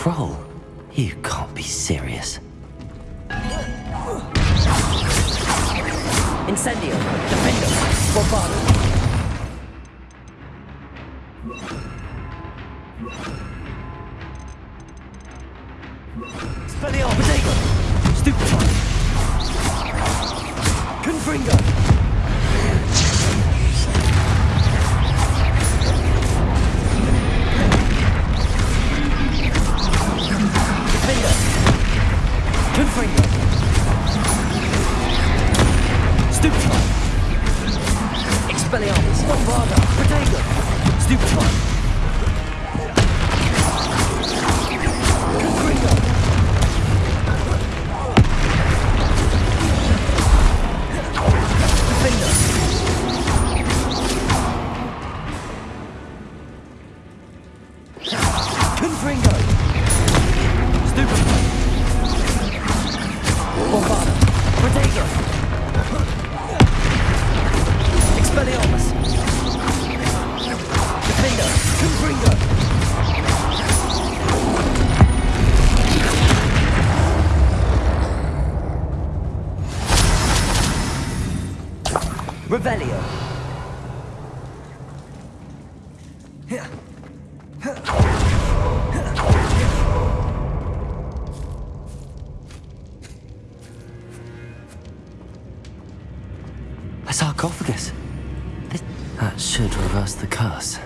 troll? You can't be serious. Incendio, Defendo, Bombard. Expelliarmus, Stupefy, Confringo. Confringo. Stupefy. Expelliarmus, Bombarda, Protego. Stupefy. A sarcophagus. That should reverse the curse.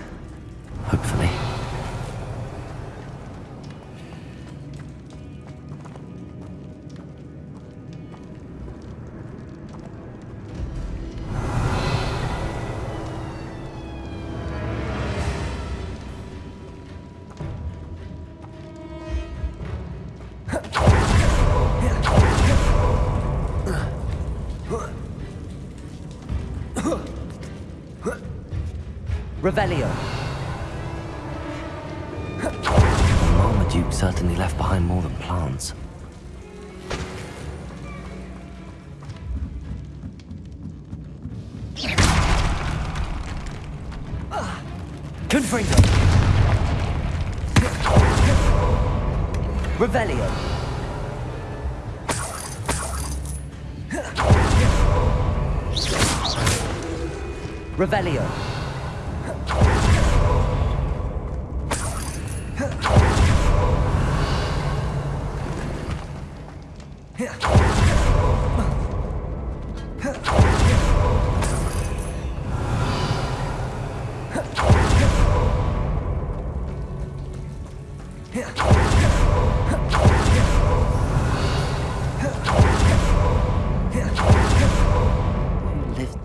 Revelio. Marmaduke certainly left behind more than plants. Confringo. Revelio. Revelio.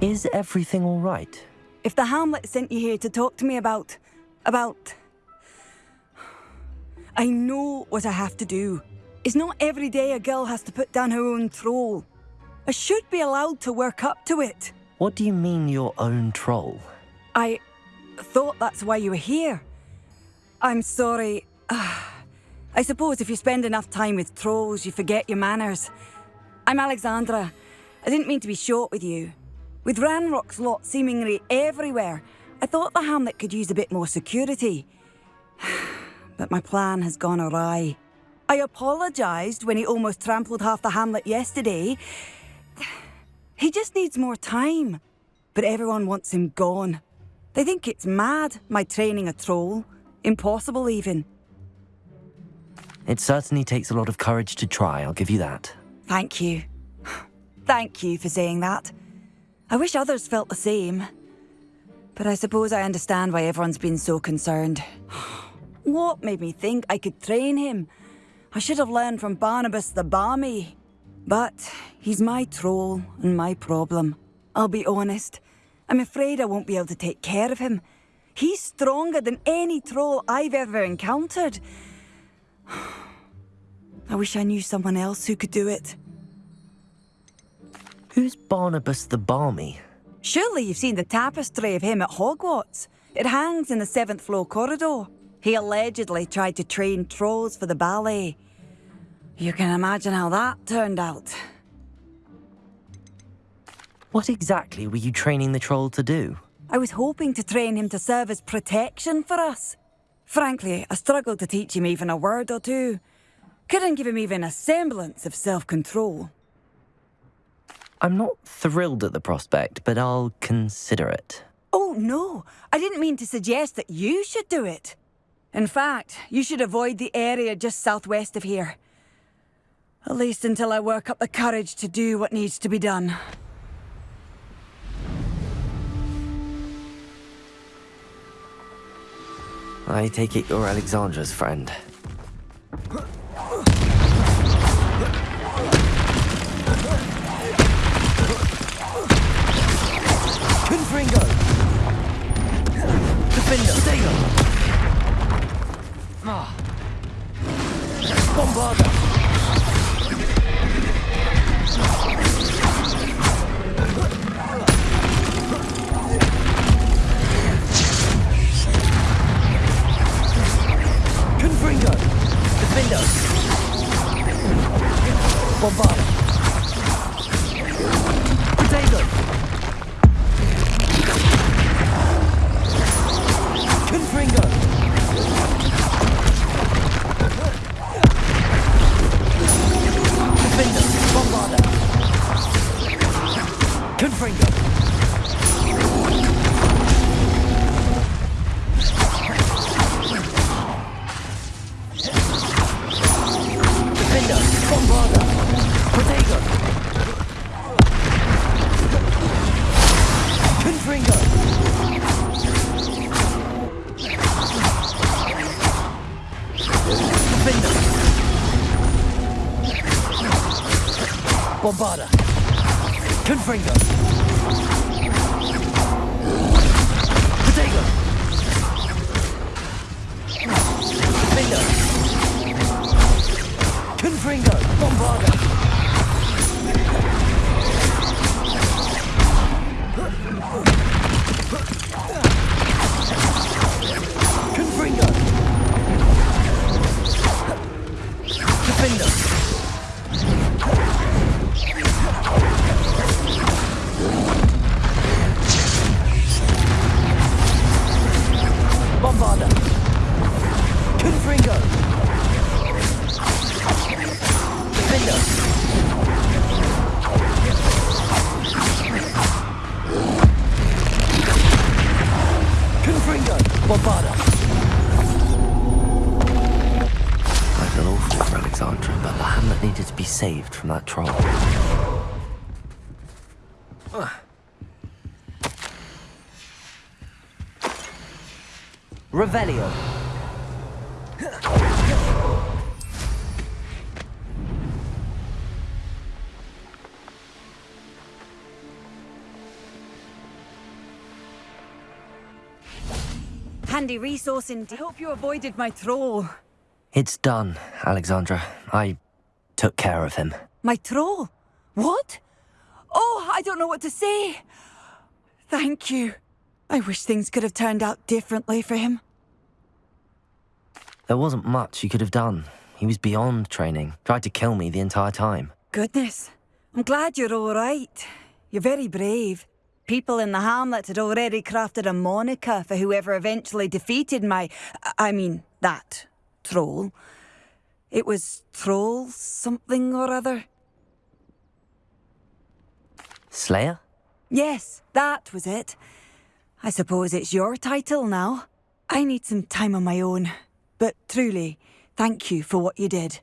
Is everything all right? If the Hamlet sent you here to talk to me about. about. I know what I have to do. It's not every day a girl has to put down her own troll. I should be allowed to work up to it. What do you mean your own troll? I thought that's why you were here. I'm sorry. I suppose if you spend enough time with trolls, you forget your manners. I'm Alexandra. I didn't mean to be short with you. With Ranrock's lot seemingly everywhere, I thought the hamlet could use a bit more security. But my plan has gone awry. I apologised when he almost trampled half the hamlet yesterday. He just needs more time. But everyone wants him gone. They think it's mad, my training a troll. Impossible, even. It certainly takes a lot of courage to try, I'll give you that. Thank you. Thank you for saying that. I wish others felt the same. But I suppose I understand why everyone's been so concerned. What made me think I could train him? I should have learned from Barnabas the Barmy. But he's my troll and my problem. I'll be honest. I'm afraid I won't be able to take care of him. He's stronger than any troll I've ever encountered. I wish I knew someone else who could do it. Who's Barnabas the Barmy? Surely you've seen the tapestry of him at Hogwarts. It hangs in the seventh floor corridor. He allegedly tried to train trolls for the ballet. You can imagine how that turned out. What exactly were you training the troll to do? I was hoping to train him to serve as protection for us. Frankly, I struggled to teach him even a word or two. Couldn't give him even a semblance of self control. I'm not thrilled at the prospect, but I'll consider it. Oh, no, I didn't mean to suggest that you should do it. In fact, you should avoid the area just southwest of here. At least until I work up the courage to do what needs to be done. I take it you're Alexandra's friend. Confringo! Protego. Confringo. Defender. Bombarda. Confringo. Confringo. Bombarda. I feel awful for Alexandra, but the hamlet needed to be saved from that troll. Revelio. Handy resource indeed. I Hope you avoided my troll. It's done, Alexandra. I took care of him. My troll? What? Oh, I don't know what to say. Thank you. I wish things could have turned out differently for him. There wasn't much you could have done. He was beyond training, tried to kill me the entire time. Goodness. I'm glad you're all right. You're very brave. People in the hamlet had already crafted a moniker for whoever eventually defeated my. I mean, that troll. It was Troll something or other. Slayer? Yes, that was it. I suppose it's your title now. I need some time on my own. But truly, thank you for what you did.